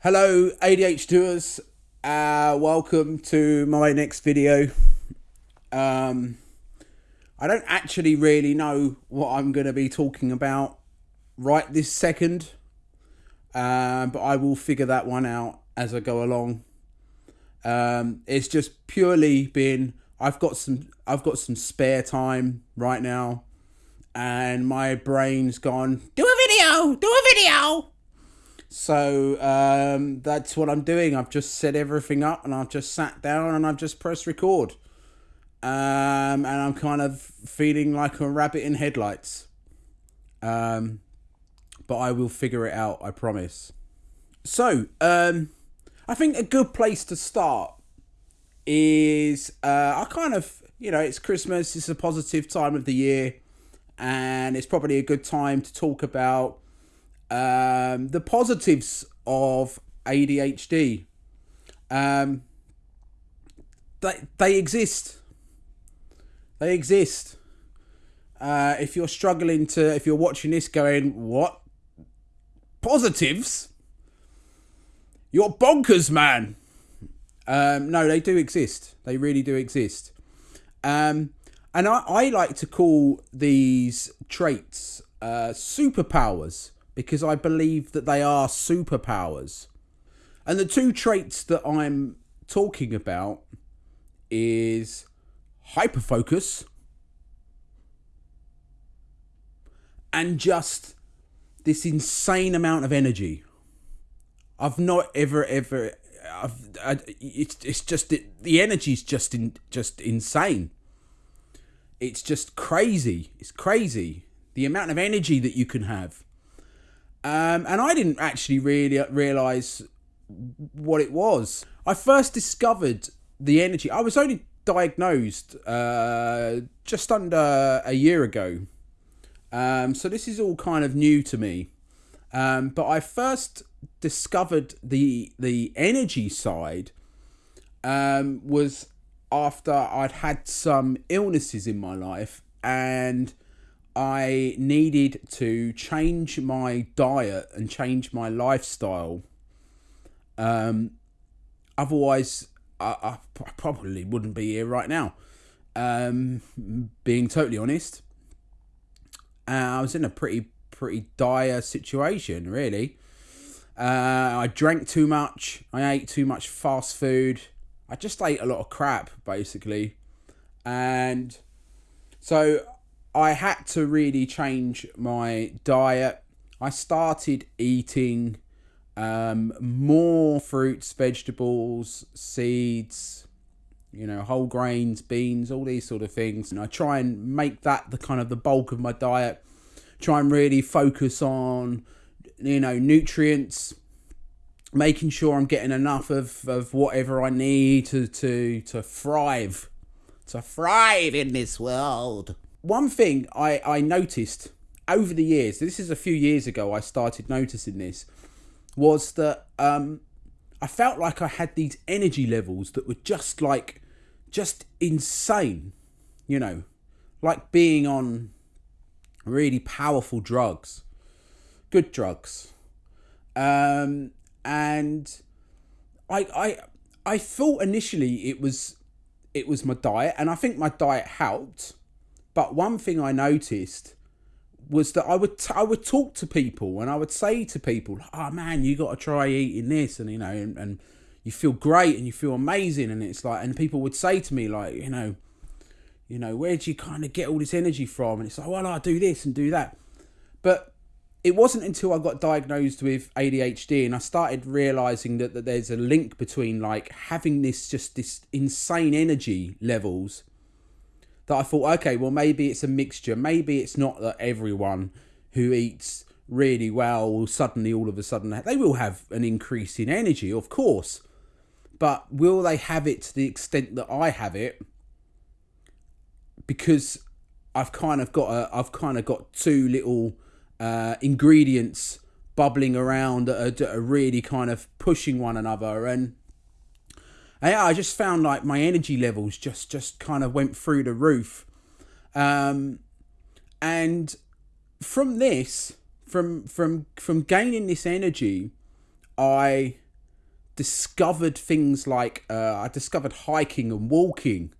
Hello, ADH doers. Uh, welcome to my next video. Um, I don't actually really know what I'm going to be talking about right this second, um, but I will figure that one out as I go along. Um, it's just purely been I've got some I've got some spare time right now, and my brain's gone. Do a video. Do a video. So um, that's what I'm doing. I've just set everything up and I've just sat down and I've just pressed record. Um, and I'm kind of feeling like a rabbit in headlights. Um, but I will figure it out, I promise. So, um, I think a good place to start is uh, I kind of, you know, it's Christmas, it's a positive time of the year, and it's probably a good time to talk about um, the positives of ADHD. Um, they, they exist. They exist. Uh, if you're struggling to, if you're watching this going, what? Positives? You're bonkers, man. Um, no, they do exist. They really do exist. Um, and I, I like to call these traits uh, superpowers because I believe that they are superpowers. And the two traits that I'm talking about is hyperfocus and just this insane amount of energy. I've not ever ever I've, I, it's it's just it, the energy's just in just insane. It's just crazy. It's crazy the amount of energy that you can have. Um, and I didn't actually really realize what it was. I first discovered the energy. I was only diagnosed uh, just under a year ago. Um, so this is all kind of new to me. Um, but I first discovered the the energy side um, was after I'd had some illnesses in my life and I needed to change my diet and change my lifestyle. Um, otherwise, I, I probably wouldn't be here right now. Um, being totally honest, uh, I was in a pretty pretty dire situation, really. Uh, I drank too much. I ate too much fast food. I just ate a lot of crap, basically, and so I had to really change my diet. I started eating um, more fruits, vegetables, seeds, you know, whole grains, beans, all these sort of things. And I try and make that the kind of the bulk of my diet. Try and really focus on, you know, nutrients, making sure I'm getting enough of, of whatever I need to, to, to thrive, to thrive in this world one thing I, I noticed over the years, this is a few years ago, I started noticing this, was that um, I felt like I had these energy levels that were just like, just insane, you know, like being on really powerful drugs, good drugs. Um, and I, I, I thought initially it was, it was my diet, and I think my diet helped but one thing I noticed was that I would t- I would talk to people and I would say to people, "Oh man, you got to try eating this," and you know, and, and you feel great and you feel amazing, and it's like, and people would say to me like, you know, you know, where do you kind of get all this energy from? And it's like, well, I do this and do that, but it wasn't until I got diagnosed with ADHD and I started realizing that, that there's a link between like having this just this insane energy levels that I thought, okay, well, maybe it's a mixture. Maybe it's not that everyone who eats really well will suddenly, all of a sudden, they will have an increase in energy, of course. But will they have it to the extent that I have it? Because I've kind of got a, I've kind of got two little uh, ingredients bubbling around that are, that are really kind of pushing one another and and yeah, I just found like my energy levels just just kind of went through the roof. Um, and from this, from from from gaining this energy, I discovered things like uh, I discovered hiking and walking.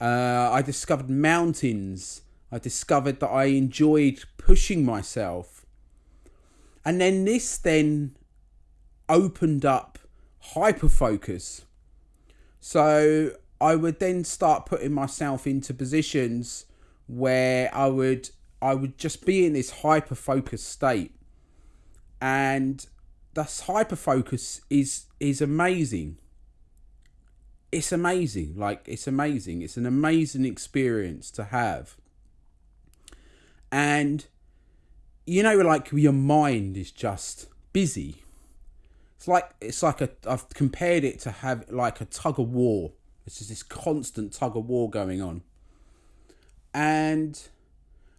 Uh, I discovered mountains. I discovered that I enjoyed pushing myself. And then this then opened up hyperfocus. So I would then start putting myself into positions where I would I would just be in this hyper focused state. And this hyper focus is is amazing. It's amazing. Like it's amazing. It's an amazing experience to have. And you know like your mind is just busy. It's like it's like a I've compared it to have like a tug of war. It's just this constant tug of war going on. And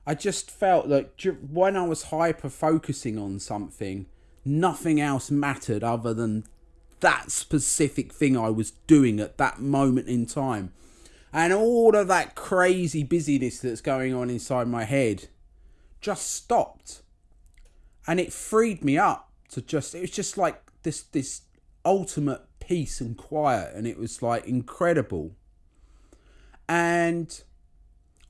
I just felt that when I was hyper focusing on something, nothing else mattered other than that specific thing I was doing at that moment in time. And all of that crazy busyness that's going on inside my head just stopped. And it freed me up to just, it was just like this, this ultimate peace and quiet. And it was like incredible. And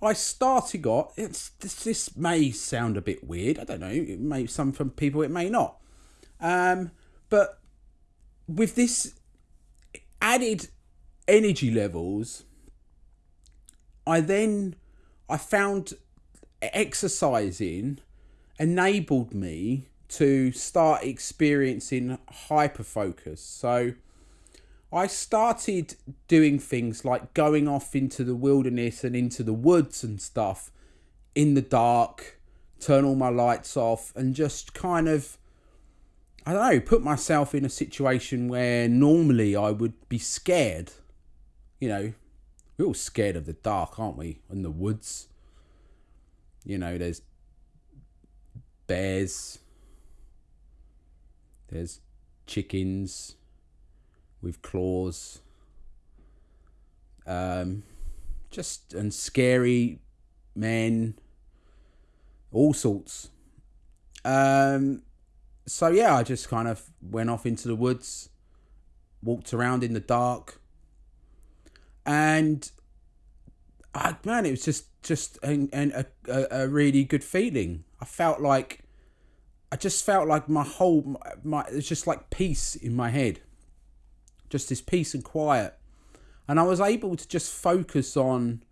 I started got, it's, this, this may sound a bit weird. I don't know. It may, some from people, it may not. Um, but with this added energy levels, I then I found exercising enabled me to start experiencing hyper focus. So I started doing things like going off into the wilderness and into the woods and stuff in the dark, turn all my lights off, and just kind of I don't know, put myself in a situation where normally I would be scared. You know, we're all scared of the dark, aren't we? In the woods. You know, there's bears, there's chickens with claws, um, just and scary men, all sorts. Um, so yeah, I just kind of went off into the woods, walked around in the dark, and I, man, it was just just and a, a, a really good feeling. I felt like I just felt like my whole my, my it was just like peace in my head, just this peace and quiet, and I was able to just focus on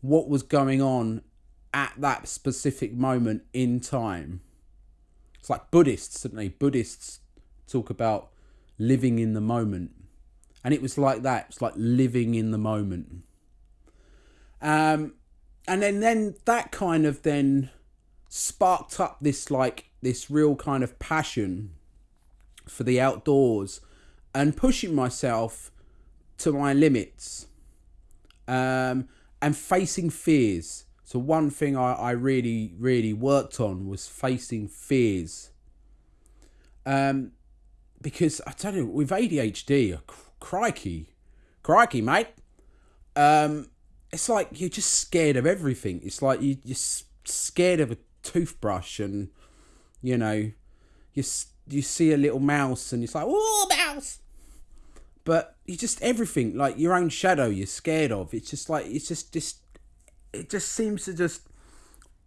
what was going on at that specific moment in time it's like Buddhists, don't they? Buddhists talk about living in the moment. And it was like that. It's like living in the moment. Um, and then, then that kind of then sparked up this like this real kind of passion for the outdoors and pushing myself to my limits um, and facing fears so one thing I, I really, really worked on was facing fears. Um, because I tell you, with ADHD, crikey, crikey, mate. Um, it's like you're just scared of everything. It's like you, you're scared of a toothbrush, and you know, you you see a little mouse, and it's like, oh, mouse. But you just everything like your own shadow. You're scared of. It's just like it's just just it just seems to just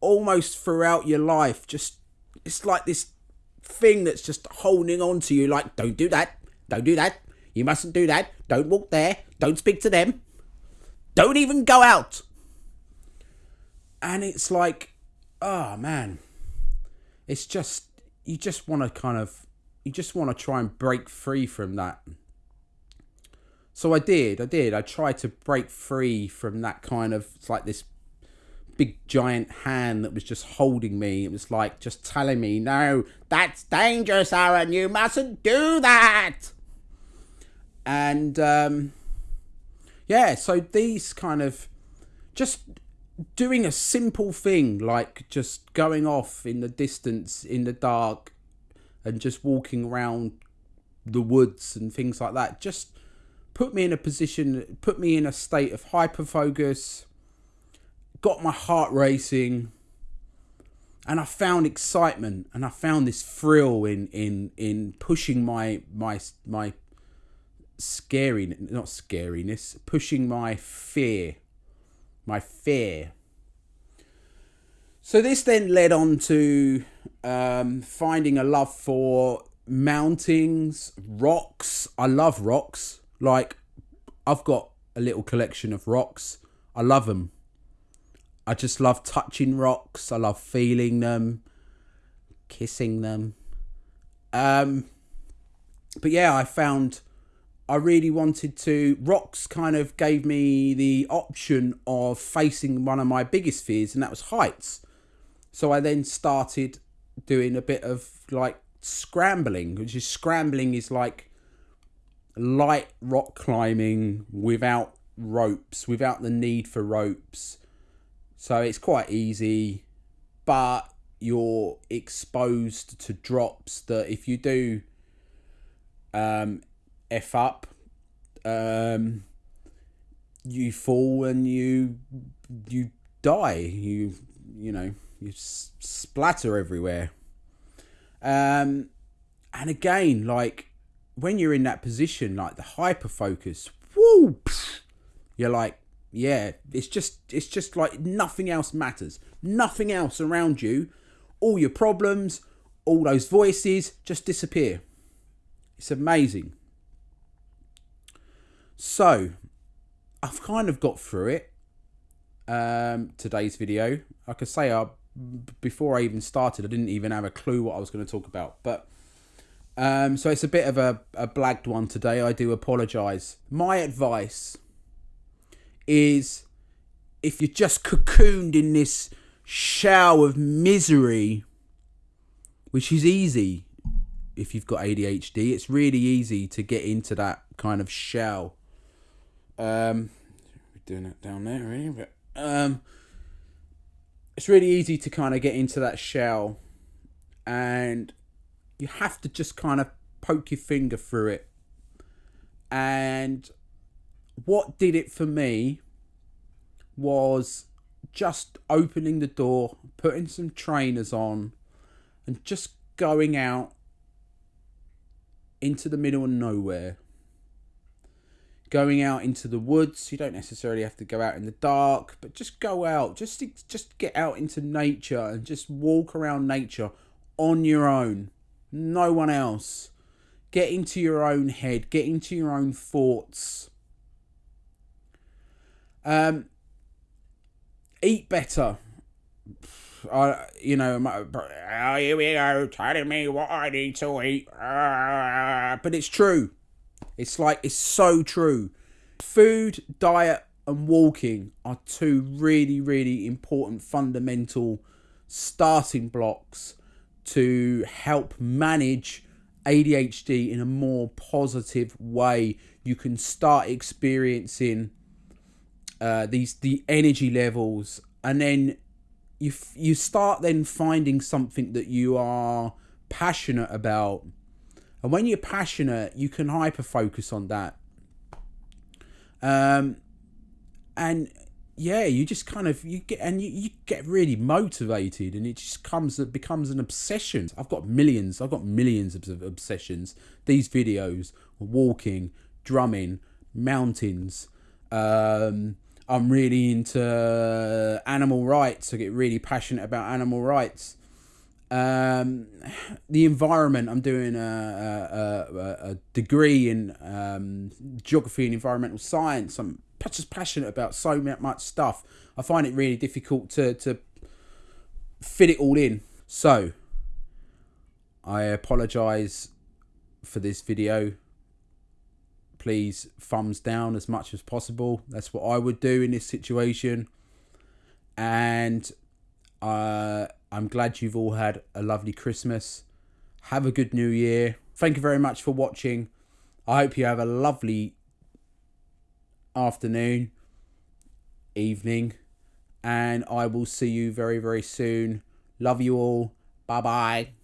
almost throughout your life just it's like this thing that's just holding on to you like don't do that don't do that you mustn't do that don't walk there don't speak to them don't even go out and it's like oh man it's just you just want to kind of you just want to try and break free from that so i did i did i tried to break free from that kind of it's like this big giant hand that was just holding me. It was like just telling me, no, that's dangerous, Aaron. You mustn't do that. And um, yeah, so these kind of just doing a simple thing like just going off in the distance in the dark and just walking around the woods and things like that just put me in a position put me in a state of hyper focus got my heart racing and I found excitement and I found this thrill in in in pushing my my my scary, not scariness, pushing my fear, my fear. So this then led on to um, finding a love for mountains, rocks. I love rocks. Like I've got a little collection of rocks. I love them. I just love touching rocks. I love feeling them, kissing them. Um, but yeah, I found I really wanted to. Rocks kind of gave me the option of facing one of my biggest fears, and that was heights. So I then started doing a bit of like scrambling, which is scrambling is like light rock climbing without ropes, without the need for ropes. So it's quite easy, but you're exposed to drops that if you do um, F up, um, you fall and you you die. You you know you splatter everywhere. Um, and again, like when you're in that position, like the hyper focus, whoo, you're like, yeah, it's just it's just like nothing else matters. Nothing else around you, all your problems, all those voices just disappear. It's amazing. So, I've kind of got through it. Um, today's video, like I say, I before I even started, I didn't even have a clue what I was going to talk about. But um, so it's a bit of a, a blagged one today. I do apologise. My advice is if you're just cocooned in this shell of misery, which is easy if you've got ADHD, it's really easy to get into that kind of shell. Um, we're doing it down there, really, but um, it's really easy to kind of get into that shell and you have to just kind of poke your finger through it. And what did it for me was just opening the door, putting some trainers on, and just going out into the middle of nowhere going out into the woods. You don't necessarily have to go out in the dark, but just go out. Just just get out into nature and just walk around nature on your own. No one else. Get into your own head. Get into your own thoughts. Um, eat better. I, you know, my, oh, here we go, telling me what I need to eat. Uh, but it's true. It's like, it's so true. Food, diet, and walking are two really, really important fundamental starting blocks to help manage ADHD in a more positive way. You can start experiencing uh, these the energy levels, and then you you start then finding something that you are passionate about and when you're passionate, you can hyper focus on that. Um, and yeah, you just kind of you get and you, you get really motivated, and it just comes it becomes an obsession. I've got millions. I've got millions of obsessions. These videos, walking, drumming, mountains. Um, I'm really into animal rights. I get really passionate about animal rights um, the environment. I'm doing a, a, a degree in um, geography and environmental science. I'm just passionate about so much stuff. I find it really difficult to, to fit it all in. So, I apologise for this video. Please, thumbs down as much as possible. That's what I would do in this situation. And uh, I'm glad you've all had a lovely Christmas. Have a good new year. Thank you very much for watching. I hope you have a lovely afternoon, evening, and I will see you very, very soon. Love you all. Bye bye.